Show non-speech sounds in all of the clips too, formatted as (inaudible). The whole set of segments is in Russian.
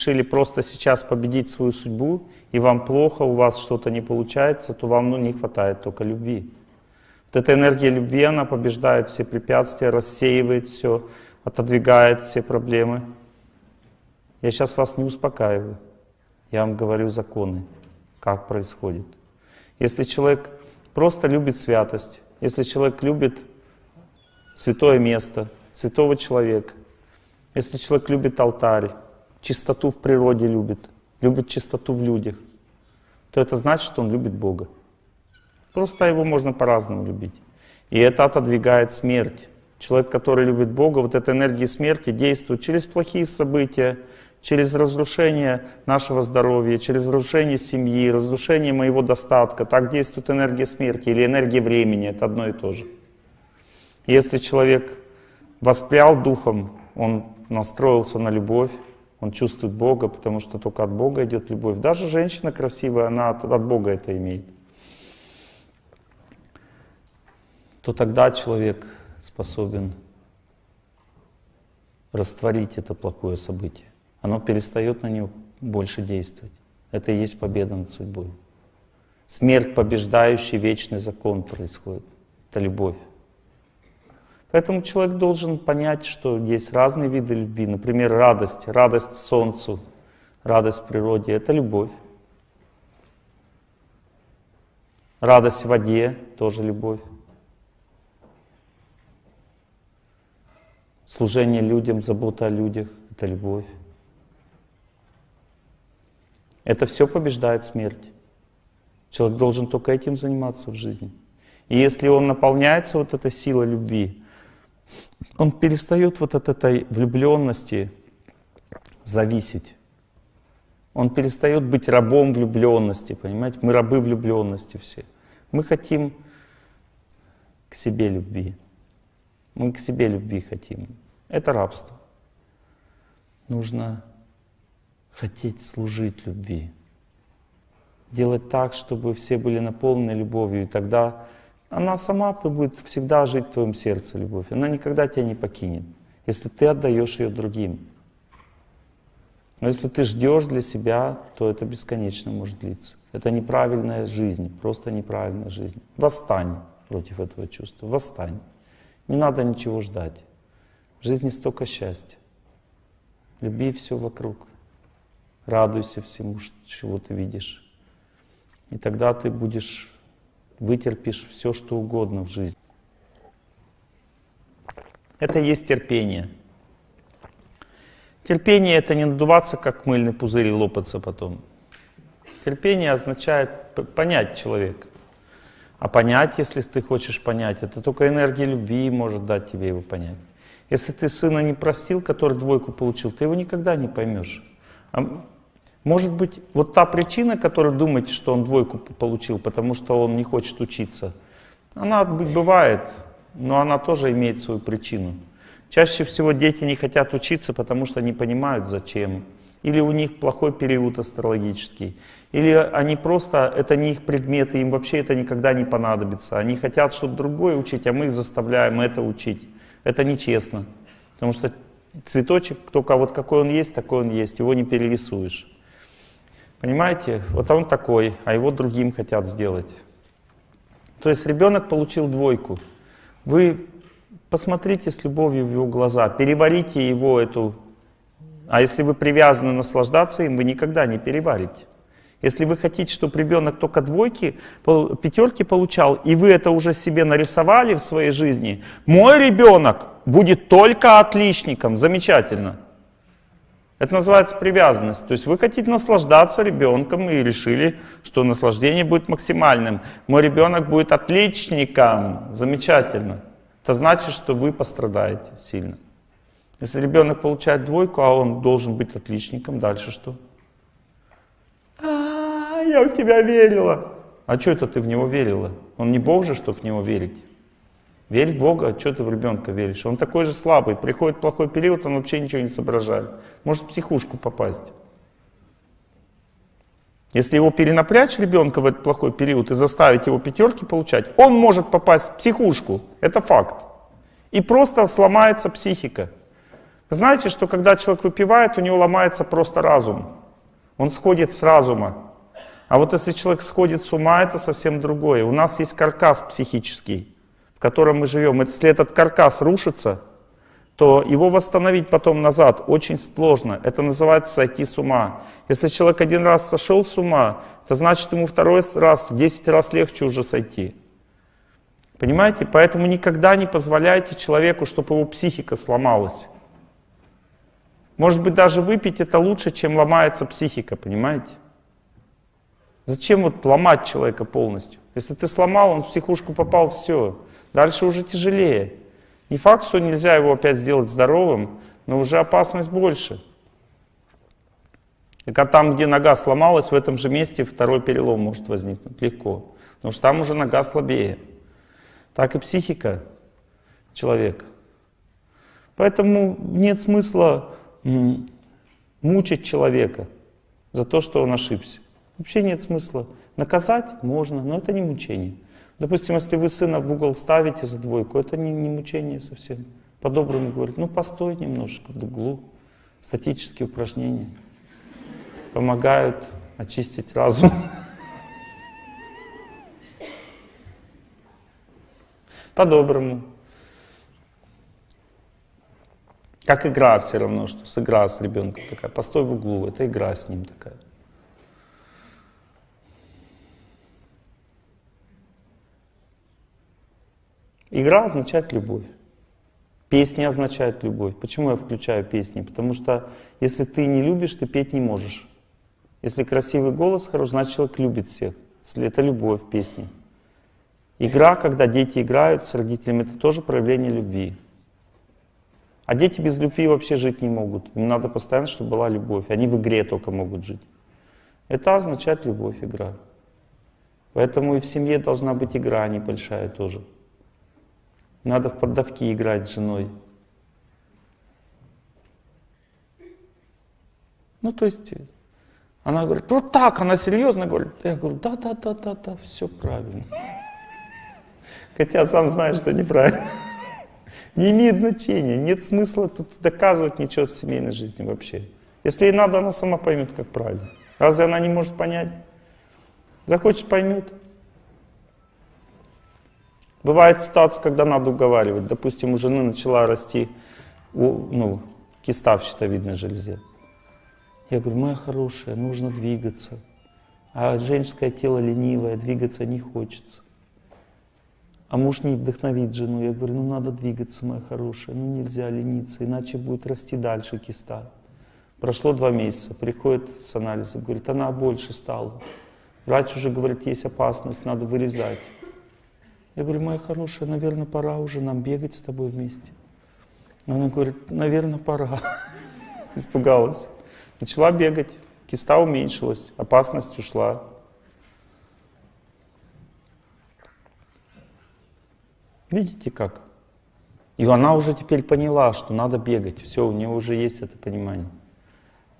решили просто сейчас победить свою судьбу, и вам плохо, у вас что-то не получается, то вам ну, не хватает только любви. Вот эта энергия любви, она побеждает все препятствия, рассеивает все, отодвигает все проблемы. Я сейчас вас не успокаиваю. Я вам говорю законы, как происходит. Если человек просто любит святость, если человек любит святое место, святого человека, если человек любит алтарь, чистоту в природе любит, любит чистоту в людях, то это значит, что он любит Бога. Просто его можно по-разному любить. И это отодвигает смерть. Человек, который любит Бога, вот эта энергия смерти действует через плохие события, через разрушение нашего здоровья, через разрушение семьи, разрушение моего достатка. Так действует энергия смерти или энергия времени, это одно и то же. Если человек воспрял духом, он настроился на любовь, он чувствует Бога, потому что только от Бога идет любовь. Даже женщина красивая, она от, Бога это имеет. То тогда человек способен растворить это плохое событие оно перестает на него больше действовать. Это и есть победа над судьбой. Смерть, побеждающий вечный закон происходит. Это любовь. Поэтому человек должен понять, что есть разные виды любви. Например, радость. Радость солнцу, радость природе — это любовь. Радость в воде — тоже любовь. Служение людям, забота о людях — это любовь. Это все побеждает смерть. Человек должен только этим заниматься в жизни. И если он наполняется вот этой силой любви, он перестает вот от этой влюбленности зависеть. Он перестает быть рабом влюбленности, понимаете? Мы рабы влюбленности все. Мы хотим к себе любви. Мы к себе любви хотим. Это рабство. Нужно хотеть служить любви. Делать так, чтобы все были наполнены любовью, и тогда она сама будет всегда жить в твоем сердце, любовь. Она никогда тебя не покинет, если ты отдаешь ее другим. Но если ты ждешь для себя, то это бесконечно может длиться. Это неправильная жизнь, просто неправильная жизнь. Восстань против этого чувства, восстань. Не надо ничего ждать. В жизни столько счастья. Люби все вокруг. Радуйся всему, чего ты видишь. И тогда ты будешь, вытерпишь все, что угодно в жизни. Это и есть терпение. Терпение — это не надуваться, как мыльный пузырь, и лопаться потом. Терпение означает понять человека. А понять, если ты хочешь понять, это только энергия любви может дать тебе его понять. Если ты сына не простил, который двойку получил, ты его никогда не поймешь. Может быть, вот та причина, которую думаете, что он двойку получил, потому что он не хочет учиться, она бывает, но она тоже имеет свою причину. Чаще всего дети не хотят учиться, потому что не понимают зачем. Или у них плохой период астрологический. Или они просто, это не их предметы, им вообще это никогда не понадобится. Они хотят что-то другое учить, а мы их заставляем это учить. Это нечестно. Потому что цветочек, только вот какой он есть, такой он есть, его не перерисуешь. Понимаете? Вот он такой, а его другим хотят сделать. То есть ребенок получил двойку. Вы посмотрите с любовью в его глаза, переварите его эту... А если вы привязаны наслаждаться им, вы никогда не переварите. Если вы хотите, чтобы ребенок только двойки, пятерки получал, и вы это уже себе нарисовали в своей жизни, мой ребенок будет только отличником, замечательно. Это называется привязанность. То есть вы хотите наслаждаться ребенком и решили, что наслаждение будет максимальным. Мой ребенок будет отличником. Замечательно. Это значит, что вы пострадаете сильно. Если ребенок получает двойку, а он должен быть отличником, дальше что? А, -а, -а я в тебя верила. А что это ты в него верила? Он не Бог же, чтобы в него верить. Верь в Бога, а что ты в ребенка веришь? Он такой же слабый, приходит плохой период, он вообще ничего не соображает. Может в психушку попасть. Если его перенапрячь ребенка в этот плохой период и заставить его пятерки получать, он может попасть в психушку. Это факт. И просто сломается психика. Знаете, что когда человек выпивает, у него ломается просто разум. Он сходит с разума. А вот если человек сходит с ума, это совсем другое. У нас есть каркас психический, в котором мы живем. Если этот каркас рушится, то его восстановить потом назад очень сложно. Это называется сойти с ума. Если человек один раз сошел с ума, это значит ему второй раз в 10 раз легче уже сойти. Понимаете? Поэтому никогда не позволяйте человеку, чтобы его психика сломалась. Может быть, даже выпить это лучше, чем ломается психика, понимаете? Зачем вот ломать человека полностью? Если ты сломал, он в психушку попал, все. Дальше уже тяжелее. Не факт, что нельзя его опять сделать здоровым, но уже опасность больше. И когда там, где нога сломалась, в этом же месте второй перелом может возникнуть легко. Потому что там уже нога слабее. Так и психика человека. Поэтому нет смысла мучить человека за то, что он ошибся. Вообще нет смысла. Наказать можно, но это не мучение. Допустим, если вы сына в угол ставите за двойку, это не, не мучение совсем. По-доброму говорит, ну постой немножко в углу. Статические упражнения помогают очистить разум. (laughs) По-доброму. Как игра все равно, что с игра с ребенком такая. Постой в углу, это игра с ним такая. Игра означает любовь. Песни означают любовь. Почему я включаю песни? Потому что если ты не любишь, ты петь не можешь. Если красивый голос хорош, значит человек любит всех. Это любовь, песни. Игра, когда дети играют с родителями, это тоже проявление любви. А дети без любви вообще жить не могут. Им надо постоянно, чтобы была любовь. Они в игре только могут жить. Это означает любовь, игра. Поэтому и в семье должна быть игра небольшая тоже. Надо в поддавки играть с женой. Ну, то есть, она говорит, вот так, она серьезно говорит. Я говорю, да, да, да, да, да, все правильно. Хотя сам знаю, что неправильно. Не имеет значения, нет смысла тут доказывать ничего в семейной жизни вообще. Если ей надо, она сама поймет, как правильно. Разве она не может понять? Захочет, поймет. Бывает ситуация, когда надо уговаривать. Допустим, у жены начала расти ну, киста в щитовидной железе. Я говорю, моя хорошая, нужно двигаться. А женское тело ленивое, двигаться не хочется. А муж не вдохновит жену. Я говорю, ну надо двигаться, моя хорошая, ну нельзя лениться, иначе будет расти дальше киста. Прошло два месяца, приходит с анализа, говорит, она больше стала. Врач уже говорит, есть опасность, надо вырезать. Я говорю, моя хорошая, наверное, пора уже нам бегать с тобой вместе. Она говорит, наверное, пора. (laughs) Испугалась. Начала бегать, киста уменьшилась, опасность ушла. Видите как? И она уже теперь поняла, что надо бегать. Все, у нее уже есть это понимание.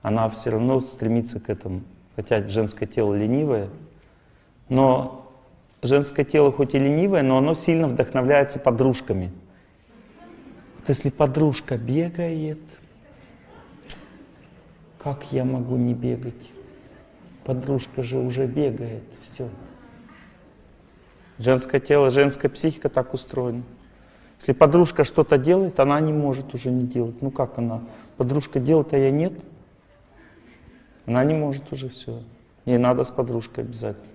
Она все равно стремится к этому. Хотя женское тело ленивое, но женское тело хоть и ленивое, но оно сильно вдохновляется подружками. Вот если подружка бегает, как я могу не бегать? Подружка же уже бегает, все. Женское тело, женская психика так устроена. Если подружка что-то делает, она не может уже не делать. Ну как она? Подружка делает, а я нет. Она не может уже все. Ей надо с подружкой обязательно.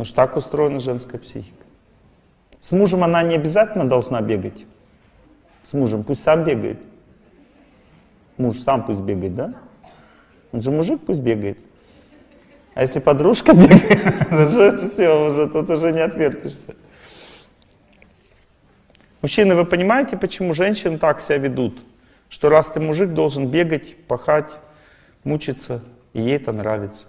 Потому что так устроена женская психика. С мужем она не обязательно должна бегать. С мужем пусть сам бегает. Муж сам пусть бегает, да? Он же мужик, пусть бегает. А если подружка (laughs) бегает, уже все, уже тут уже не отвертишься. Мужчины, вы понимаете, почему женщины так себя ведут? Что раз ты мужик, должен бегать, пахать, мучиться, и ей это нравится.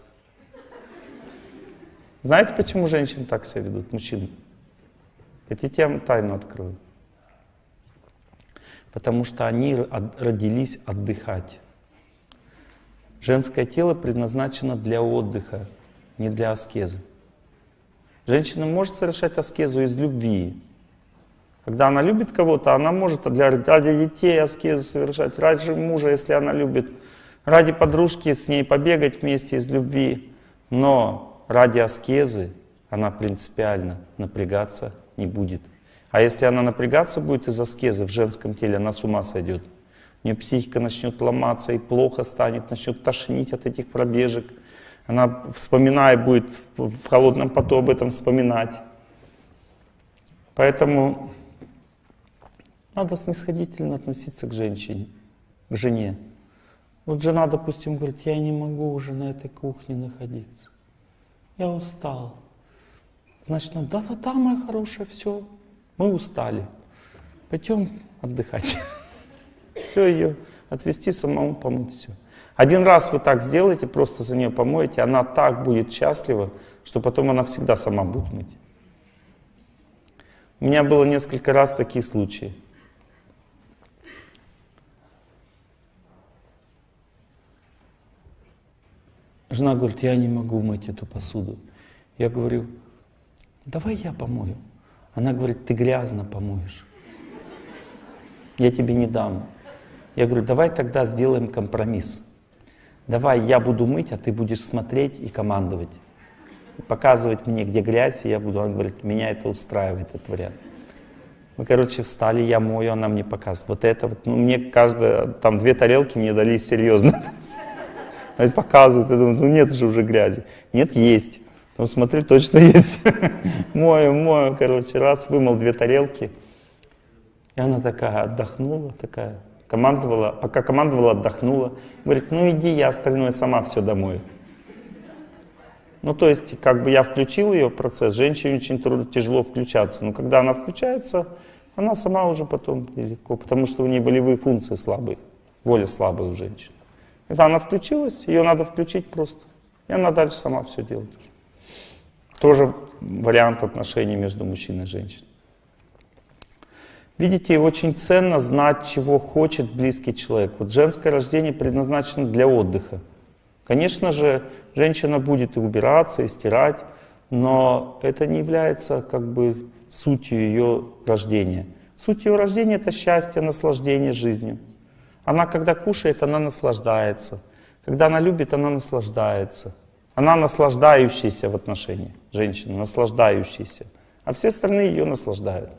Знаете, почему женщины так себя ведут, мужчины? Я вам тайну открою? Потому что они родились отдыхать. Женское тело предназначено для отдыха, не для аскезы. Женщина может совершать аскезу из любви, Когда она любит кого-то, она может для, ради детей аскезы совершать, ради мужа, если она любит, ради подружки с ней побегать вместе из любви. Но ради аскезы она принципиально напрягаться не будет. А если она напрягаться будет из аскезы в женском теле, она с ума сойдет. У нее психика начнет ломаться и плохо станет, начнет тошнить от этих пробежек. Она, вспоминая, будет в холодном поту об этом вспоминать. Поэтому надо снисходительно относиться к женщине, к жене. Вот жена, допустим, говорит, я не могу уже на этой кухне находиться. Я устал. Значит, ну да-да-да, моя хорошая, все, мы устали. Пойдем отдыхать. (laughs) Все ее отвести, самому помыть все. Один раз вы так сделаете, просто за нее помоете, она так будет счастлива, что потом она всегда сама будет мыть. У меня было несколько раз такие случаи. Жена говорит, я не могу мыть эту посуду. Я говорю, давай я помою. Она говорит, ты грязно помоешь. Я тебе не дам. Я говорю, давай тогда сделаем компромисс. Давай я буду мыть, а ты будешь смотреть и командовать. Показывать мне, где грязь, и я буду. Она говорит, меня это устраивает, этот вариант. Мы, короче, встали, я мою, она мне показывает. Вот это вот, ну, мне каждая, там две тарелки мне дали серьезно. (laughs) Показывают, я думаю, ну нет же уже грязи. Нет, есть. Ну смотри, точно (laughs) есть. мою, мою, короче, раз вымыл две тарелки. И она такая отдохнула, такая, командовала, пока командовала, отдохнула. Говорит, ну иди, я остальное сама все домой. Ну, то есть, как бы я включил ее в процесс, женщине очень трудно, тяжело включаться. Но когда она включается, она сама уже потом легко, потому что у нее волевые функции слабые, воля слабая у женщин. Когда она включилась, ее надо включить просто. И она дальше сама все делает. Тоже вариант отношений между мужчиной и женщиной. Видите, очень ценно знать, чего хочет близкий человек. Вот женское рождение предназначено для отдыха. Конечно же, женщина будет и убираться, и стирать, но это не является как бы сутью ее рождения. Суть ее рождения — это счастье, наслаждение жизнью. Она, когда кушает, она наслаждается. Когда она любит, она наслаждается. Она наслаждающаяся в отношении женщины, наслаждающаяся. А все остальные ее наслаждают.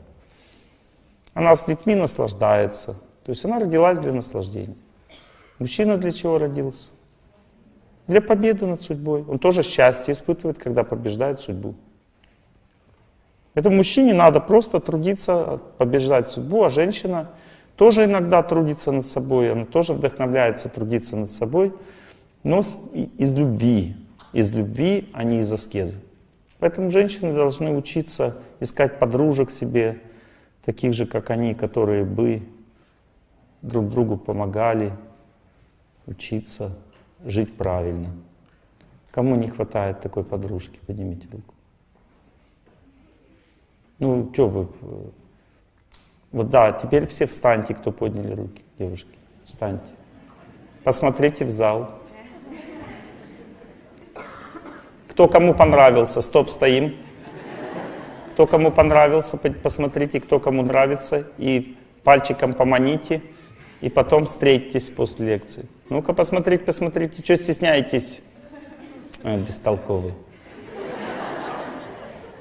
Она с детьми наслаждается. То есть она родилась для наслаждения. Мужчина для чего родился? Для победы над судьбой. Он тоже счастье испытывает, когда побеждает судьбу. Этому мужчине надо просто трудиться, побеждать судьбу, а женщина тоже иногда трудится над собой, она тоже вдохновляется трудиться над собой, но из любви, из любви, а не из аскезы. Поэтому женщины должны учиться искать подружек себе, таких же, как они, которые бы друг другу помогали учиться жить правильно. Кому не хватает такой подружки, поднимите руку. Ну, что вы... Вот да, теперь все встаньте, кто подняли руки, девушки. Встаньте. Посмотрите в зал. Кто кому понравился, стоп, стоим. Кто кому понравился, посмотрите, кто кому нравится, и пальчиком поманите, и потом встретитесь после лекции. Ну-ка, посмотрите, посмотрите, что стесняетесь? А, бестолковый.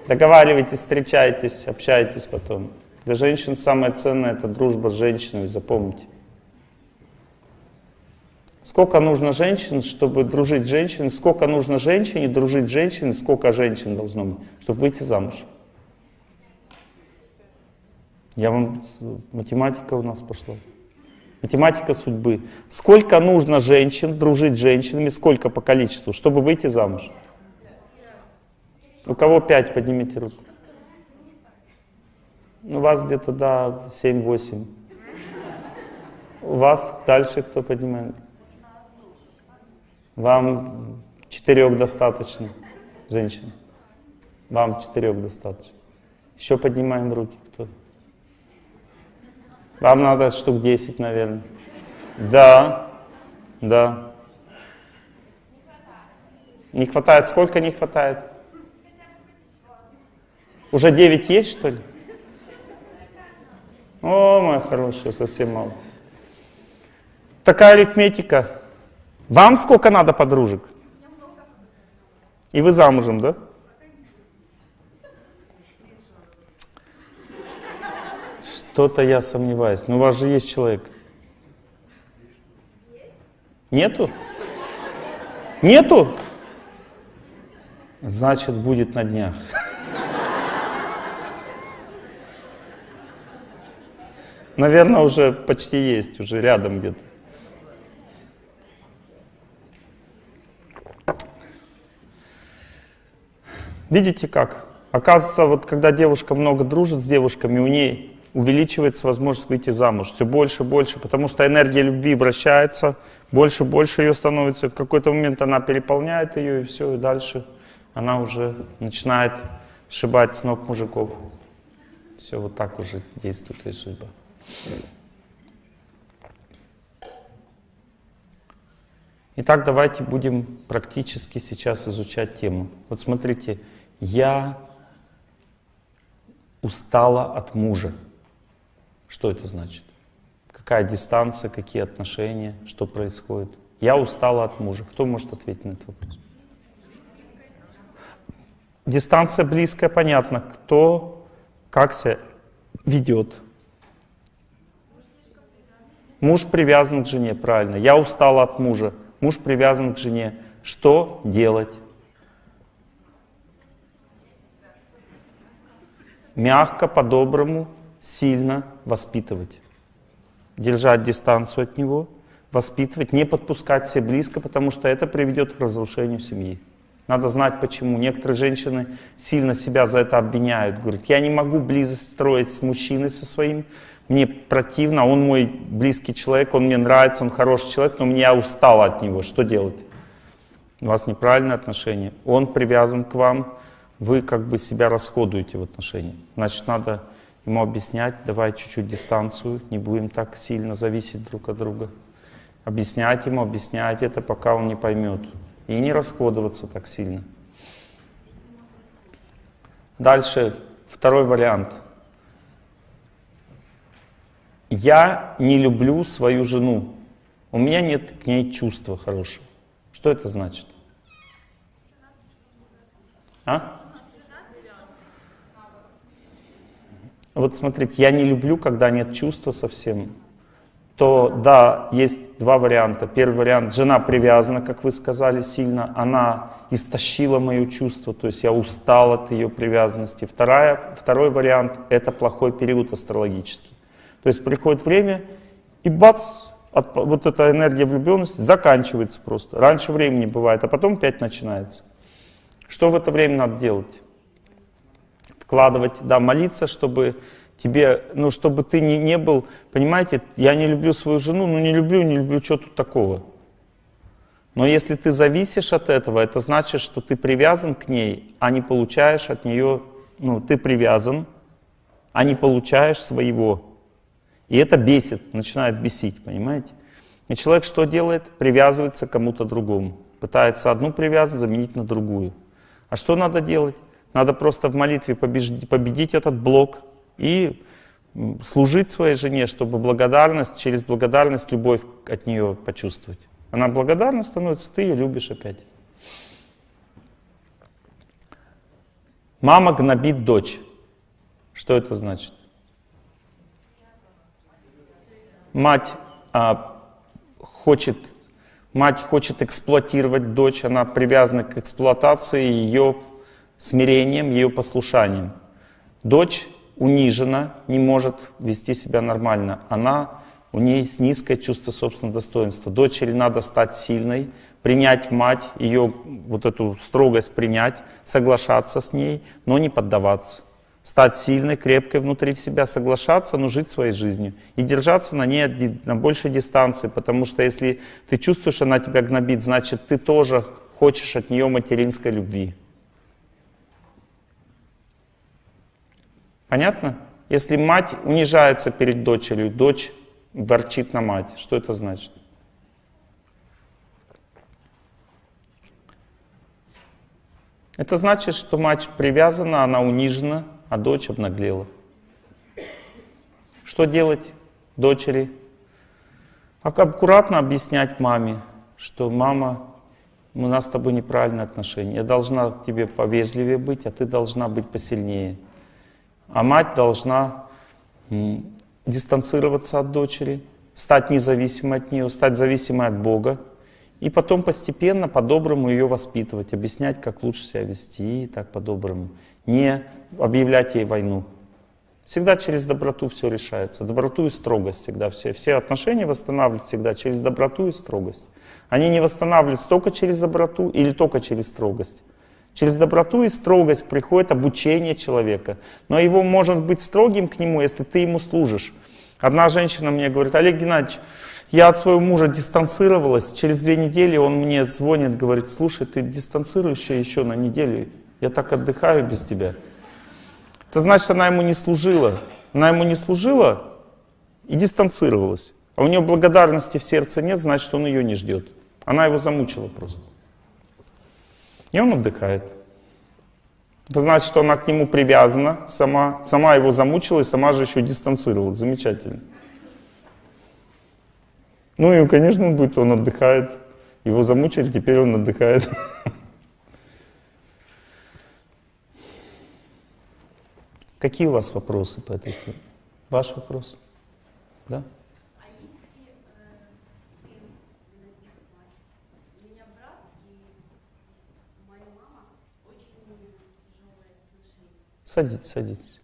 Договаривайтесь, встречайтесь, общайтесь потом. Для женщин самое ценное — это дружба с женщиной, запомните. Сколько нужно женщин, чтобы дружить с женщиной, сколько нужно женщине дружить с женщиной, сколько женщин должно быть, чтобы выйти замуж. Я вам... Математика у нас пошла. Математика судьбы. Сколько нужно женщин дружить с женщинами, сколько по количеству, чтобы выйти замуж? У кого пять, поднимите руку. У вас где-то, да, 7-8. У вас дальше кто поднимает? Вам четырех достаточно, женщин. Вам четырех достаточно. Еще поднимаем руки. Кто? Вам надо штук 10, наверное. Да, да. Не хватает. Сколько не хватает? Уже 9 есть, что ли? О, моя хорошая, совсем мало. Такая арифметика. Вам сколько надо подружек? И вы замужем, да? Что-то я сомневаюсь. Но у вас же есть человек. Нету? Нету? Значит, будет на днях. Наверное, уже почти есть, уже рядом где-то. Видите как? Оказывается, вот когда девушка много дружит с девушками, у ней увеличивается возможность выйти замуж. Все больше и больше, потому что энергия любви вращается, больше и больше ее становится. В какой-то момент она переполняет ее, и все, и дальше она уже начинает сшибать с ног мужиков. Все, вот так уже действует ее судьба. Итак, давайте будем практически сейчас изучать тему. Вот смотрите, я устала от мужа. Что это значит? Какая дистанция, какие отношения, что происходит? Я устала от мужа. Кто может ответить на этот вопрос? Дистанция близкая, понятно. Кто как себя ведет? Муж привязан к жене, правильно. Я устала от мужа. Муж привязан к жене. Что делать? Мягко, по-доброму, сильно воспитывать. Держать дистанцию от него, воспитывать, не подпускать все близко, потому что это приведет к разрушению семьи. Надо знать почему. Некоторые женщины сильно себя за это обвиняют. Говорят, я не могу близость строить с мужчиной со своим, мне противно, он мой близкий человек, он мне нравится, он хороший человек, но я устала от него. Что делать? У вас неправильное отношение. Он привязан к вам, вы как бы себя расходуете в отношении. Значит, надо ему объяснять, давай чуть-чуть дистанцию, не будем так сильно зависеть друг от друга. Объяснять ему, объяснять это, пока он не поймет. И не расходоваться так сильно. Дальше, второй вариант. Я не люблю свою жену. У меня нет к ней чувства хорошего. Что это значит? А? Вот смотрите, я не люблю, когда нет чувства совсем. То да, есть два варианта. Первый вариант, жена привязана, как вы сказали, сильно. Она истощила мое чувство, то есть я устал от ее привязанности. Вторая, второй вариант, это плохой период астрологический. То есть приходит время, и бац, от, вот эта энергия влюбленности заканчивается просто. Раньше времени бывает, а потом опять начинается. Что в это время надо делать? вкладывать, да, молиться, чтобы тебе, ну, чтобы ты не, не был, понимаете, я не люблю свою жену, ну, не люблю, не люблю, что тут такого. Но если ты зависишь от этого, это значит, что ты привязан к ней, а не получаешь от нее, ну, ты привязан, а не получаешь своего. И это бесит, начинает бесить, понимаете? И человек что делает? Привязывается к кому-то другому. Пытается одну привязанность заменить на другую. А что надо делать? Надо просто в молитве победить, победить этот блок и служить своей жене, чтобы благодарность, через благодарность любовь от нее почувствовать. Она благодарна становится, ты ее любишь опять. Мама гнобит дочь. Что это значит? Мать а, хочет, мать хочет эксплуатировать дочь, она привязана к эксплуатации ее смирением, ее послушанием. Дочь унижена, не может вести себя нормально. Она, у нее есть низкое чувство собственного достоинства. Дочери надо стать сильной, принять мать, ее вот эту строгость принять, соглашаться с ней, но не поддаваться. Стать сильной, крепкой внутри себя, соглашаться, но жить своей жизнью. И держаться на ней на большей дистанции, потому что если ты чувствуешь, она тебя гнобит, значит ты тоже хочешь от нее материнской любви. Понятно? Если мать унижается перед дочерью, дочь ворчит на мать, что это значит? Это значит, что мать привязана, она унижена, а дочь обнаглела. Что делать дочери? Аккуратно объяснять маме, что мама, у нас с тобой неправильные отношения. Я должна к тебе повежливее быть, а ты должна быть посильнее. А мать должна дистанцироваться от дочери, стать независимой от нее, стать зависимой от Бога. И потом постепенно по-доброму ее воспитывать, объяснять, как лучше себя вести, и так по-доброму. Не объявлять ей войну. Всегда через доброту все решается. Доброту и строгость всегда. Все, все отношения восстанавливают всегда через доброту и строгость. Они не восстанавливаются только через доброту или только через строгость. Через доброту и строгость приходит обучение человека. Но его может быть строгим к нему, если ты ему служишь. Одна женщина мне говорит, Олег Геннадьевич, я от своего мужа дистанцировалась. Через две недели он мне звонит, говорит, слушай, ты дистанцируешься еще на неделю. Я так отдыхаю без тебя. Это значит, она ему не служила. Она ему не служила и дистанцировалась. А у нее благодарности в сердце нет, значит, он ее не ждет. Она его замучила просто. И он отдыхает. Это значит, что она к нему привязана сама, сама его замучила и сама же еще дистанцировалась. Замечательно. Ну и, конечно, он будет, он отдыхает. Его замучили, теперь он отдыхает. (laughs) Какие у вас вопросы по этой теме? Ваш вопрос? Да? Садитесь, садитесь.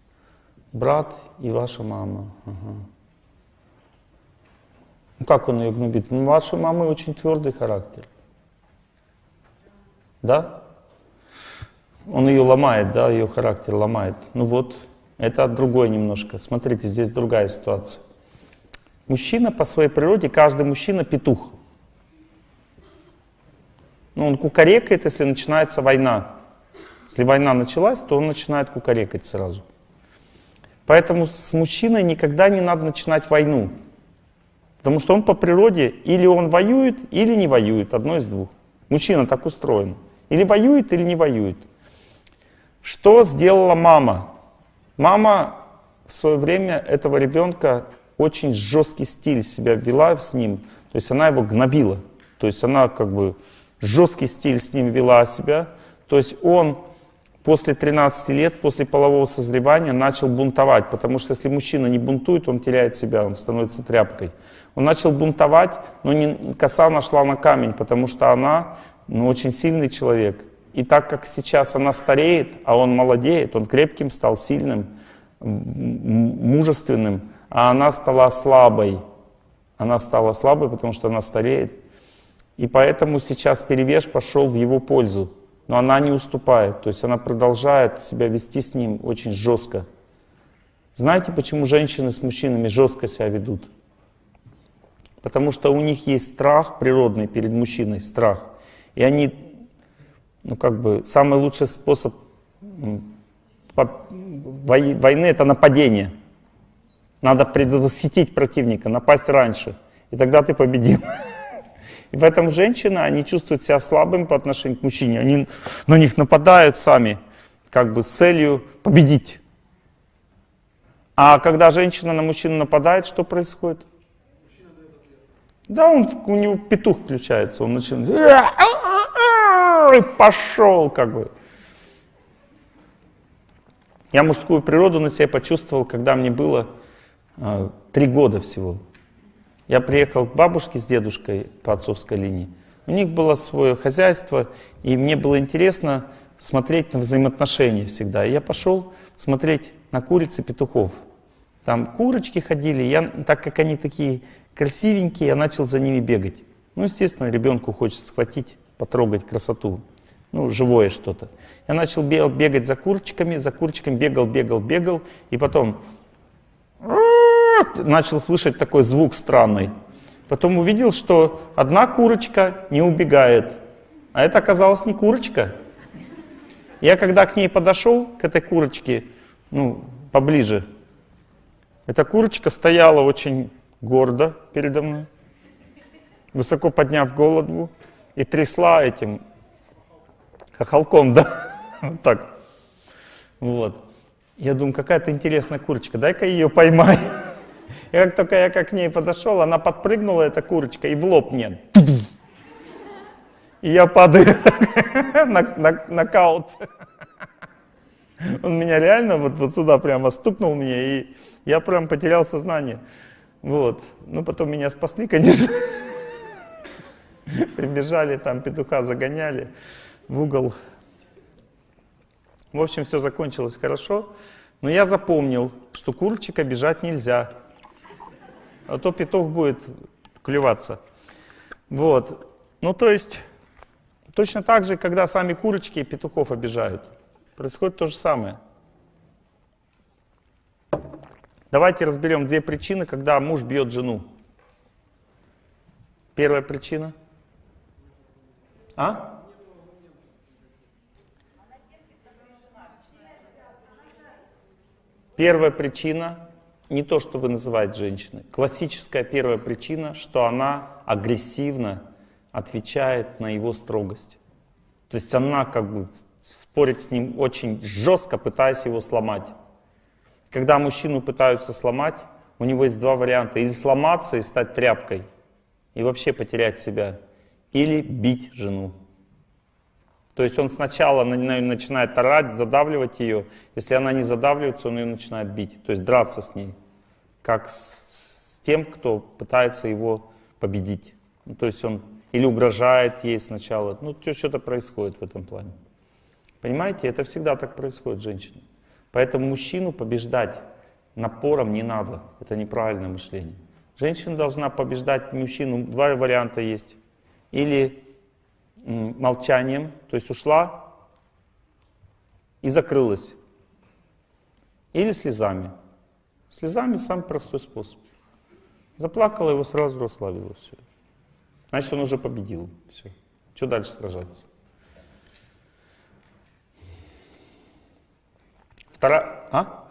Брат и ваша мама. Ага. Ну как он ее гнобит? Ну, вашей мамы очень твердый характер. Да? Он ее ломает, да, ее характер ломает. Ну вот, это другое немножко. Смотрите, здесь другая ситуация. Мужчина по своей природе, каждый мужчина петух. Ну, он кукарекает, если начинается война. Если война началась, то он начинает кукарекать сразу. Поэтому с мужчиной никогда не надо начинать войну. Потому что он по природе или он воюет, или не воюет, одно из двух. Мужчина так устроен. Или воюет, или не воюет. Что сделала мама? Мама в свое время этого ребенка очень жесткий стиль в себя ввела с ним. То есть она его гнобила. То есть она как бы жесткий стиль с ним вела себя. То есть он после 13 лет, после полового созревания начал бунтовать. Потому что если мужчина не бунтует, он теряет себя, он становится тряпкой. Он начал бунтовать, но не, коса нашла на камень, потому что она ну, очень сильный человек. И так как сейчас она стареет, а он молодеет, он крепким стал, сильным, мужественным, а она стала слабой. Она стала слабой, потому что она стареет. И поэтому сейчас перевес пошел в его пользу. Но она не уступает, то есть она продолжает себя вести с ним очень жестко. Знаете, почему женщины с мужчинами жестко себя ведут? Потому что у них есть страх природный перед мужчиной, страх. И они, ну как бы, самый лучший способ войны — это нападение. Надо предвосхитить противника, напасть раньше. И тогда ты победил. (laughs) И поэтому женщины, они чувствуют себя слабыми по отношению к мужчине. Они на них нападают сами, как бы с целью победить. А когда женщина на мужчину нападает, что происходит? Да, он, у него петух включается, он начинает, и пошел как бы. Я мужскую природу на себе почувствовал, когда мне было э, три года всего. Я приехал к бабушке с дедушкой по отцовской линии. У них было свое хозяйство, и мне было интересно смотреть на взаимоотношения всегда. И я пошел смотреть на курицы петухов. Там курочки ходили, я, так как они такие красивенькие, я начал за ними бегать. Ну, естественно, ребенку хочется схватить, потрогать красоту, ну, живое что-то. Я начал бегать за курочками, за курочками бегал, бегал, бегал, и потом начал слышать такой звук странный. Потом увидел, что одна курочка не убегает, а это оказалась не курочка. Я когда к ней подошел, к этой курочке, ну, поближе, эта курочка стояла очень гордо передо мной, высоко подняв голову и трясла этим хохолком, да, вот так. Вот. Я думаю, какая-то интересная курочка, дай-ка ее поймай. (laughs) И как только я как к ней подошел, она подпрыгнула, эта курочка, и в лоб мне. И я падаю (laughs) на, на, нокаут. (laughs) Он меня реально вот, вот сюда прямо стукнул мне, и я прям потерял сознание. Вот. Ну, потом меня спасли, конечно. (laughs) Прибежали, там петуха загоняли в угол. В общем, все закончилось хорошо. Но я запомнил, что курчика бежать нельзя. А то петух будет клеваться. Вот. Ну, то есть, точно так же, когда сами курочки петухов обижают. Происходит то же самое. Давайте разберем две причины, когда муж бьет жену. Первая причина. А? Первая причина не то, что вы называете женщиной. Классическая первая причина, что она агрессивно отвечает на его строгость. То есть она как бы спорит с ним очень жестко, пытаясь его сломать. Когда мужчину пытаются сломать, у него есть два варианта. Или сломаться и стать тряпкой, и вообще потерять себя. Или бить жену. То есть он сначала начинает орать, задавливать ее. Если она не задавливается, он ее начинает бить. То есть драться с ней. Как с, тем, кто пытается его победить. Ну, то есть он или угрожает ей сначала. Ну, что-то происходит в этом плане. Понимаете, это всегда так происходит с женщиной. Поэтому мужчину побеждать напором не надо. Это неправильное мышление. Женщина должна побеждать мужчину. Два варианта есть. Или молчанием, то есть ушла и закрылась. Или слезами. Слезами самый простой способ. Заплакала его, сразу расслабила. Все. Значит, он уже победил. Все. Что дальше сражаться? Вторая... А?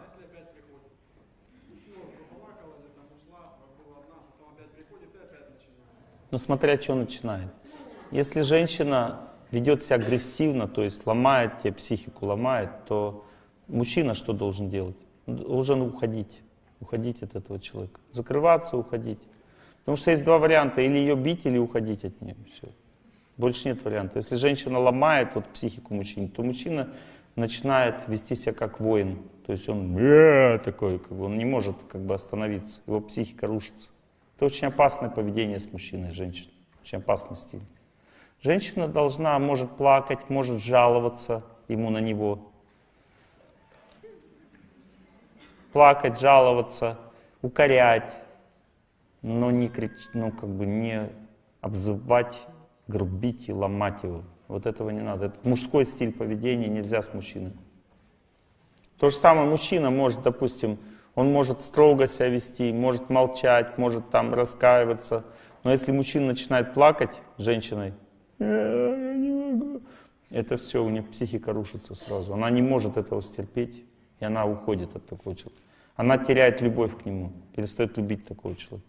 Ну, смотря что начинает. Если женщина ведет себя агрессивно, то есть ломает тебе психику, ломает, то мужчина что должен делать? Должен уходить, уходить от этого человека. Закрываться, уходить. Потому что есть два варианта, или ее бить, или уходить от нее. Все. Больше нет варианта. Если женщина ломает вот, психику мужчины, то мужчина начинает вести себя как воин. То есть он такой, как бы, он не может как бы остановиться, его психика рушится. Это очень опасное поведение с мужчиной и женщиной, очень опасный стиль. Женщина должна, может плакать, может жаловаться ему на него. Плакать, жаловаться, укорять, но не кричать, ну как бы не обзывать, грубить и ломать его. Вот этого не надо. Это мужской стиль поведения, нельзя с мужчиной. То же самое мужчина может, допустим, он может строго себя вести, может молчать, может там раскаиваться. Но если мужчина начинает плакать женщиной, я не могу, это все, у нее психика рушится сразу. Она не может этого стерпеть, и она уходит от такого человека. Она теряет любовь к нему, перестает любить такого человека.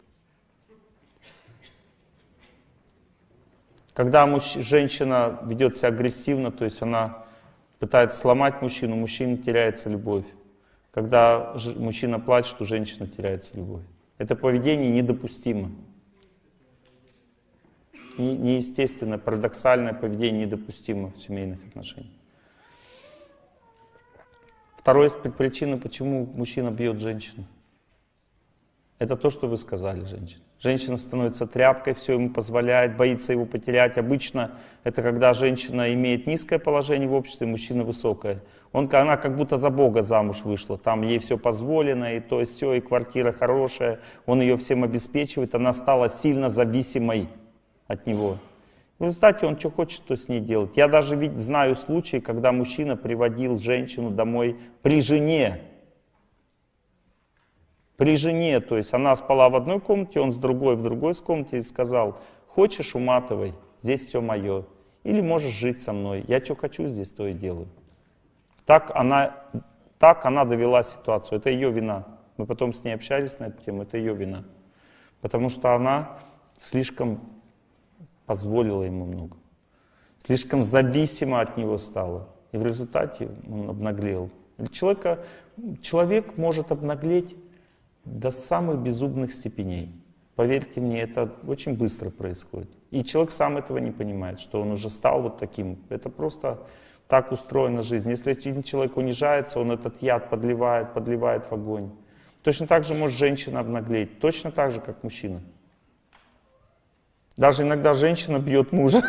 Когда муж, женщина ведет себя агрессивно, то есть она пытается сломать мужчину, мужчина теряется любовь. Когда мужчина плачет, у женщины теряется любовь. Это поведение недопустимо. Не, неестественное, парадоксальное поведение недопустимо в семейных отношениях. Второй причина, почему мужчина бьет женщину. Это то, что вы сказали, женщина. Женщина становится тряпкой, все ему позволяет, боится его потерять. Обычно это когда женщина имеет низкое положение в обществе, мужчина высокое. Он, она как будто за Бога замуж вышла, там ей все позволено, и то, и все, и квартира хорошая, он ее всем обеспечивает, она стала сильно зависимой от него. В результате он что хочет, то с ней делать. Я даже ведь знаю случаи, когда мужчина приводил женщину домой при жене, при жене, то есть она спала в одной комнате, он с другой в другой комнате и сказал, хочешь уматывай, здесь все мое. Или можешь жить со мной, я что хочу здесь, то и делаю. Так она, так она довела ситуацию, это ее вина. Мы потом с ней общались на эту тему, это ее вина. Потому что она слишком позволила ему много. Слишком зависима от него стала. И в результате он обнаглел. Человека, человек может обнаглеть До самых безумных степеней. Поверьте мне, это очень быстро происходит. И человек сам этого не понимает, что он уже стал вот таким. Это просто так устроена жизнь. Если один человек унижается, он этот яд подливает, подливает в огонь. Точно так же может женщина обнаглеть, точно так же, как мужчина. Даже иногда женщина бьет мужа,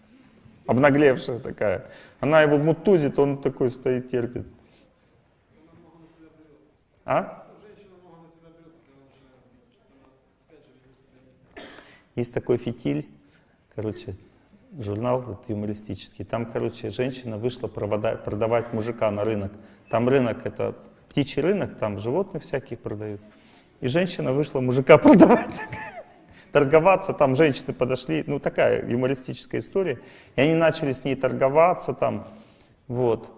(laughs) обнаглевшая такая. Она его мутузит, он такой стоит, терпит. А? Есть такой фитиль, короче, журнал вот, юмористический. Там, короче, женщина вышла продавать, продавать мужика на рынок. Там рынок, это птичий рынок, там животных всяких продают. И женщина вышла мужика (laughs) продавать торговаться, там женщины подошли, ну такая юмористическая история, и они начали с ней торговаться там, вот,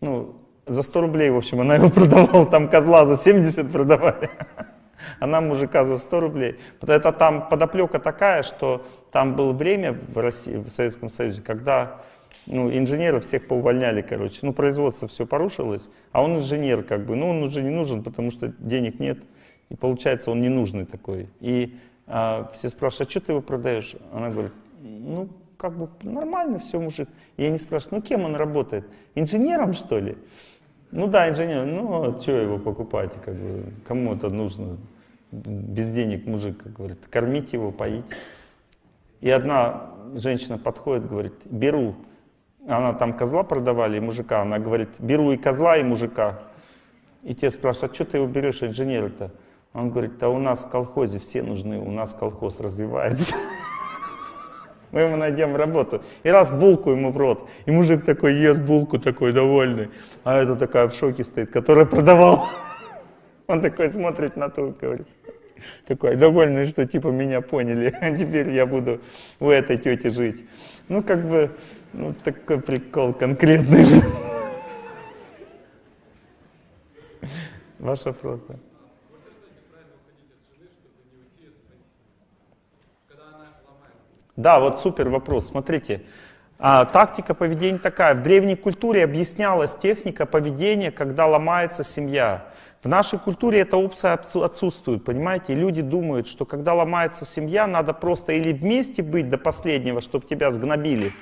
ну, за 100 рублей, в общем, она его (laughs) продавала, там козла за 70 продавали, (laughs) она мужика за 100 рублей. Это там подоплека такая, что там было время в России, в Советском Союзе, когда ну, инженеров всех поувольняли, короче, ну, производство все порушилось, а он инженер, как бы, ну, он уже не нужен, потому что денег нет, и получается, он ненужный такой. И а все спрашивают, а что ты его продаешь? Она говорит, ну, как бы нормально все, мужик. И они спрашивают, ну, кем он работает? Инженером, что ли? Ну да, инженер. Ну, а что его покупать? Как бы, кому это нужно? Без денег мужик, как говорит. Кормить его, поить. И одна женщина подходит, говорит, беру. Она там козла продавали и мужика. Она говорит, беру и козла, и мужика. И те спрашивают, а что ты его берешь, инженер-то? Он говорит, да у нас в колхозе все нужны, у нас колхоз развивается. (laughs) Мы ему найдем работу. И раз булку ему в рот. И мужик такой ест булку, такой довольный. А это такая в шоке стоит, которая продавал. (laughs) Он такой смотрит на ту, говорит. Такой довольный, что типа меня поняли. (laughs) Теперь я буду у этой тети жить. Ну как бы, ну такой прикол конкретный. Ваш вопрос, да. Да, вот супер вопрос. Смотрите, а, тактика поведения такая. В древней культуре объяснялась техника поведения, когда ломается семья. В нашей культуре эта опция отсутствует, понимаете? люди думают, что когда ломается семья, надо просто или вместе быть до последнего, чтобы тебя сгнобили,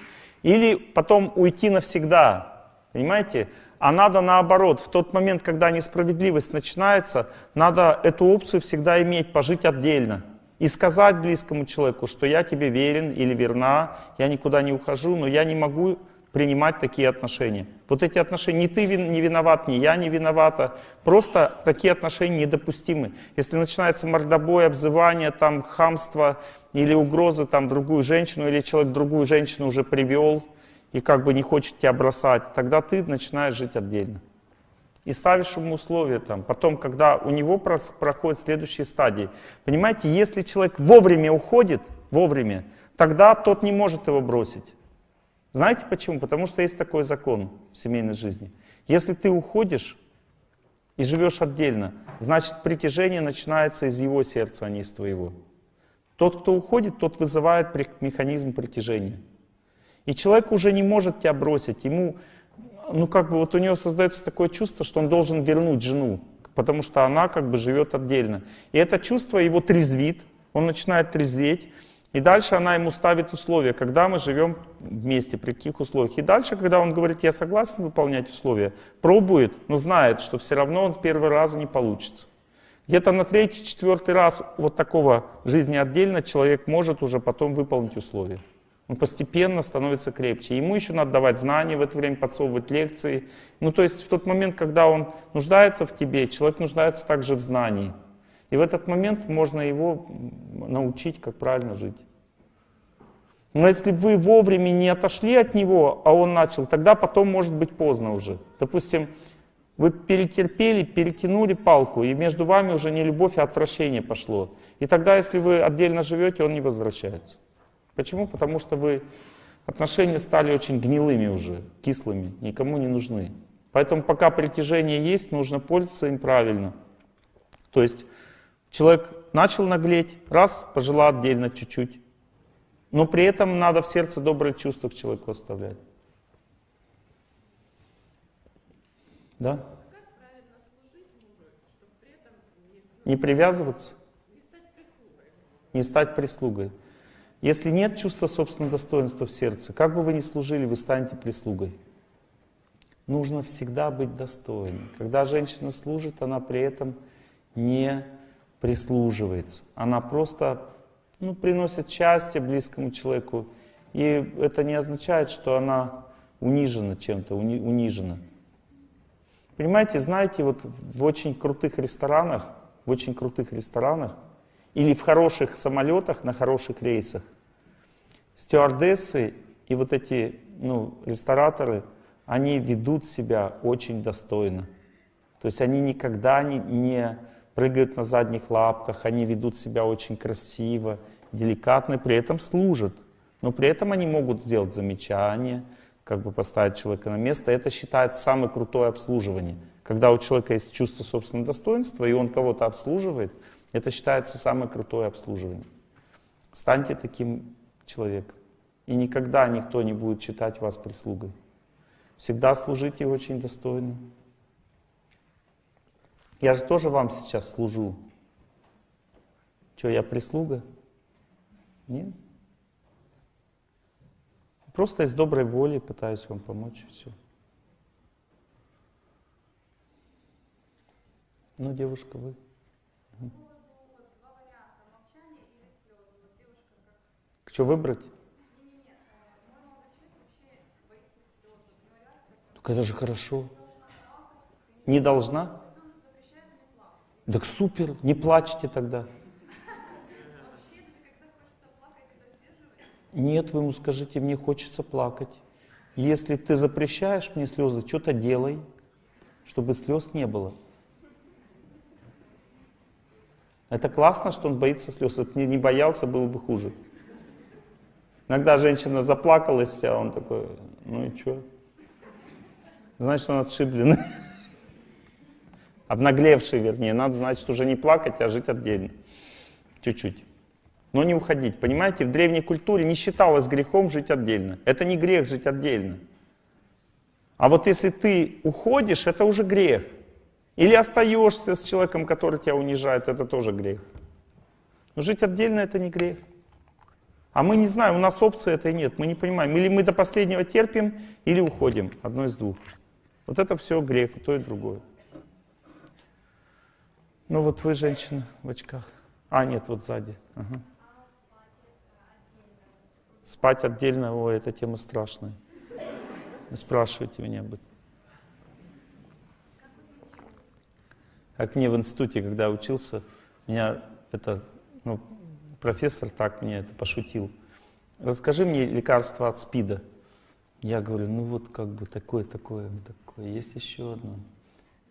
или потом уйти навсегда, понимаете? А надо наоборот, в тот момент, когда несправедливость начинается, надо эту опцию всегда иметь, пожить отдельно. И сказать близкому человеку, что я тебе верен или верна, я никуда не ухожу, но я не могу принимать такие отношения. Вот эти отношения, не ты не виноват, не я не виновата, просто такие отношения недопустимы. Если начинается мордобой, обзывание, там, хамство или угрозы там, другую женщину, или человек другую женщину уже привел и как бы не хочет тебя бросать, тогда ты начинаешь жить отдельно и ставишь ему условия там. Потом, когда у него проходят следующие стадии. Понимаете, если человек вовремя уходит, вовремя, тогда тот не может его бросить. Знаете почему? Потому что есть такой закон в семейной жизни. Если ты уходишь и живешь отдельно, значит притяжение начинается из его сердца, а не из твоего. Тот, кто уходит, тот вызывает механизм притяжения. И человек уже не может тебя бросить, ему ну как бы вот у него создается такое чувство, что он должен вернуть жену, потому что она как бы живет отдельно. И это чувство его трезвит, он начинает трезветь, и дальше она ему ставит условия, когда мы живем вместе, при каких условиях. И дальше, когда он говорит, я согласен выполнять условия, пробует, но знает, что все равно он с первого раза не получится. Где-то на третий, четвертый раз вот такого жизни отдельно человек может уже потом выполнить условия. Он постепенно становится крепче. Ему еще надо давать знания в это время, подсовывать лекции. Ну, то есть в тот момент, когда он нуждается в тебе, человек нуждается также в знании. И в этот момент можно его научить, как правильно жить. Но если вы вовремя не отошли от него, а он начал, тогда потом может быть поздно уже. Допустим, вы перетерпели, перетянули палку, и между вами уже не любовь, а отвращение пошло. И тогда, если вы отдельно живете, он не возвращается. Почему? Потому что вы отношения стали очень гнилыми уже, кислыми, никому не нужны. Поэтому пока притяжение есть, нужно пользоваться им правильно. То есть человек начал наглеть, раз, пожила отдельно чуть-чуть. Но при этом надо в сердце добрые чувства к человеку оставлять. Да? Не привязываться? Не стать прислугой. Если нет чувства собственного достоинства в сердце, как бы вы ни служили, вы станете прислугой. Нужно всегда быть достойным. Когда женщина служит, она при этом не прислуживается. Она просто ну, приносит счастье близкому человеку. И это не означает, что она унижена чем-то, уни, унижена. Понимаете, знаете, вот в очень крутых ресторанах, в очень крутых ресторанах или в хороших самолетах на хороших рейсах стюардессы и вот эти ну, рестораторы, они ведут себя очень достойно. То есть они никогда не, не прыгают на задних лапках, они ведут себя очень красиво, деликатно, при этом служат. Но при этом они могут сделать замечание, как бы поставить человека на место. Это считается самое крутое обслуживание. Когда у человека есть чувство собственного достоинства, и он кого-то обслуживает, это считается самое крутое обслуживание. Станьте таким человеком. И никогда никто не будет считать вас прислугой. Всегда служите очень достойно. Я же тоже вам сейчас служу. Что, я прислуга? Нет. Просто из доброй воли пытаюсь вам помочь, все. Ну, девушка, вы. Угу. Что выбрать? Так это же хорошо. Не должна? Так супер, не плачьте тогда. Нет, вы ему скажите, мне хочется плакать. Если ты запрещаешь мне слезы, что-то делай, чтобы слез не было. Это классно, что он боится слез. Если бы не боялся, было бы хуже. Иногда женщина заплакалась, а он такой, ну и что? Значит, он отшибленный. Обнаглевший, вернее. Надо, значит, уже не плакать, а жить отдельно. Чуть-чуть. Но не уходить. Понимаете, в древней культуре не считалось грехом жить отдельно. Это не грех жить отдельно. А вот если ты уходишь, это уже грех. Или остаешься с человеком, который тебя унижает, это тоже грех. Но жить отдельно это не грех. А мы не знаем, у нас опции этой нет, мы не понимаем. Или мы до последнего терпим, или уходим. Одно из двух. Вот это все грех, и то и другое. Ну вот вы женщина в очках. А, нет, вот сзади. Ага. Спать отдельно, ой, эта тема страшная. Не спрашивайте меня об этом. Как мне в институте, когда учился, меня это, ну, профессор так мне это пошутил. Расскажи мне лекарство от СПИДа. Я говорю, ну вот как бы такое, такое, такое, есть еще одно.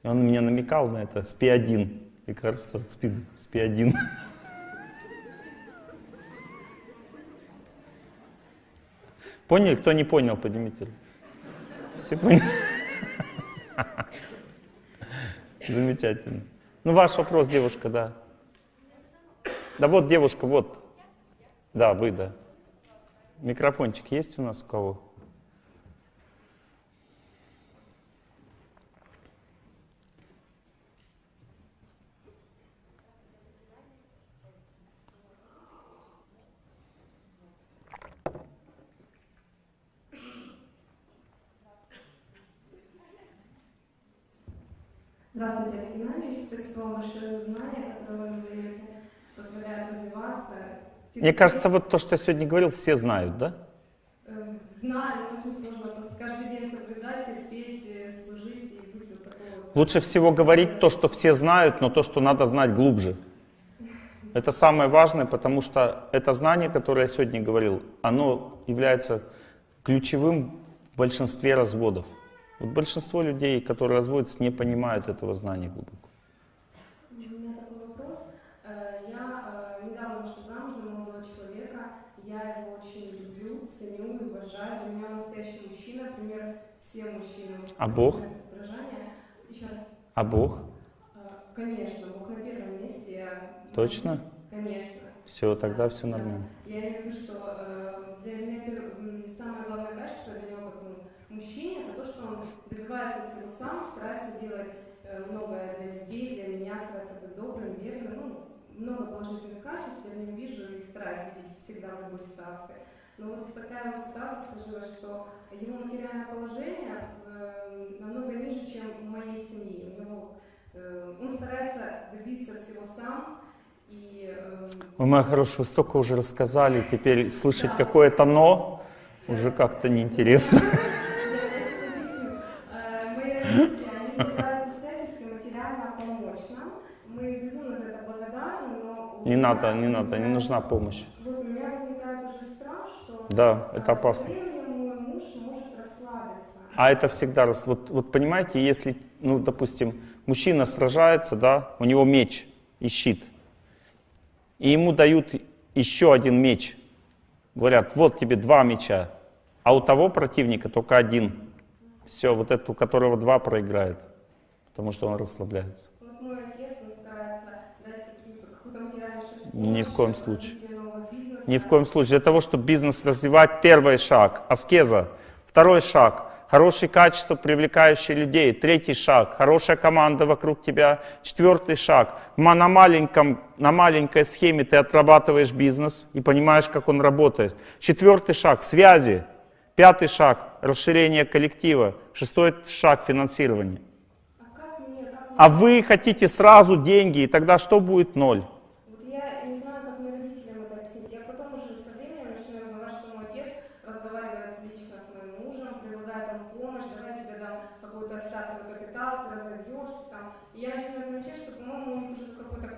И он меня намекал на это, СПИ-1, лекарство от СПИДа, СПИ-1. Поняли? Кто не понял, поднимите. Все поняли? Замечательно. Ну, ваш вопрос, девушка, да. Да вот, девушка, вот. Да, вы, да. Микрофончик есть у нас у кого? Здравствуйте, Олег Геннадьевич. За знания, которые вы даете, позволяют развиваться. Мне кажется, вот то, что я сегодня говорил, все знают, да? Эм, знаю, очень сложно каждый день соблюдать, терпеть, э, служить и быть вот такого. Лучше всего говорить то, что все знают, но то, что надо знать глубже. Это самое важное, потому что это знание, которое я сегодня говорил, оно является ключевым в большинстве разводов. Вот большинство людей, которые разводятся, не понимают этого знания глубоко. У меня такой вопрос. Э, я э, недавно вышла замуж за молодого человека. Я его очень люблю, ценю и уважаю. Для меня настоящий мужчина, пример все мужчины. А Бог? А Бог? Э, конечно, Бог на первом месте. Я Точно? Конечно. Все, тогда все нормально. Я имею в виду, что для меня самое главное качество для него как мужчине, это то, что он добивается всего сам, старается делать э, многое для людей, для меня, стараться быть добрым, верным, ну, много положительных качеств, я в нем вижу и стараюсь всегда в любой ситуации. Но вот такая вот ситуация сложилась, что его материальное положение э, намного ниже, чем у моей семьи. У него, э, он старается добиться всего сам, и э, Вы, моя хорошая, вы столько уже рассказали, теперь слышать какое-то «но» уже как-то неинтересно. Э, Не надо, не надо, не нужна помощь. Вот у меня возникает уже страх, что... Да, это опасно. А это всегда, вот, вот понимаете, если, ну, допустим, мужчина сражается, да, у него меч и щит, и ему дают еще один меч, говорят, вот тебе два меча, а у того противника только один. Все, вот этот, у которого два, проиграет, потому что он расслабляется. Вот мой отец, он старается дать какую-то какую-то материальную Ни в коем случае. Ни в коем случае. Для того, чтобы бизнес развивать, первый шаг – аскеза. Второй шаг – хорошие качества, привлекающие людей. Третий шаг – хорошая команда вокруг тебя. Четвертый шаг – на, маленьком, на маленькой схеме ты отрабатываешь бизнес и понимаешь, как он работает. Четвертый шаг – связи. Пятый шаг – расширение коллектива. Шестой шаг – финансирование. А мне? А вы хотите сразу деньги, и тогда что будет ноль? Вот я не знаю, как мне родителям это объяснить. Я потом уже со временем начинаю узнавать, что мой отец разговаривает лично с моим мужем, предлагает ему помощь, давай я тебе дам какой-то стартовый капитал, ты разовьешься там. И я начинаю замечать, что, по-моему, у них уже за какой-то...